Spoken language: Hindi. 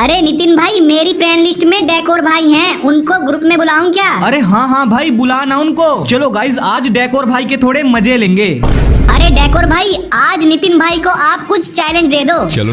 अरे नितिन भाई मेरी फ्रेंड लिस्ट में डेकोर भाई हैं। उनको ग्रुप में बुलाऊं क्या? अरे हाँ हाँ भाई बुला ना उनको। चलो गाइज़ आज डेकोर भाई के थोड़े मज़े लेंगे। अरे डेकोर भाई आज नितिन भाई को आप कुछ चैलेंज दे दो। चलो